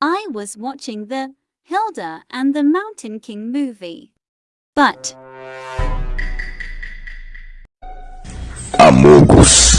I was watching the Hilda and the Mountain King movie. But Amogus.